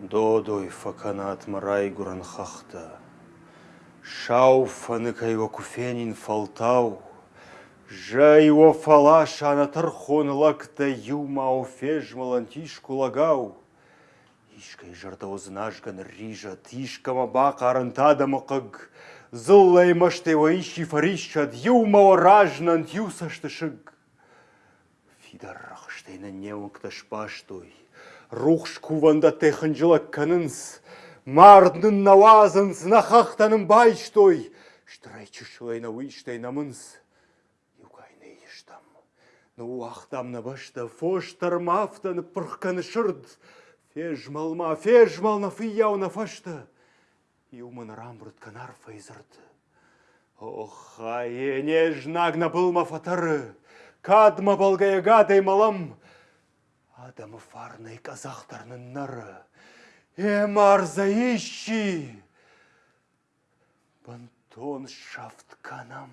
Додой факанат марай гуран хахта. Шау фаныкай куфенин фалтау. Жай фала шанатыр хонлакта юма офеж малантишку лагау. Ишкай жарда ознажган рижа, тишкама бака арантада мықыг. Зыллай маште ваиши фаришчад, юма оражнан тюсаштышыг. Фидаррахштейна неукташ паштой. Рухш куванда теханжыла канынс. Марднын навазынс нахахтанын байштой. Штрайчышлайна уиштайна мынс. Юкайны иштам. Ну ахтамна башта фоштар мафтан пырхканы шырд. Фежмалма, фежмална фияуна фашта. Юман рамбрут канар фейзырд. Ох, ае, нежнагна былма фатары. Кадма балгая гадай малам. Адамы фарнай казахтарның нары. Эм арза ищи. Бантон шафт канам.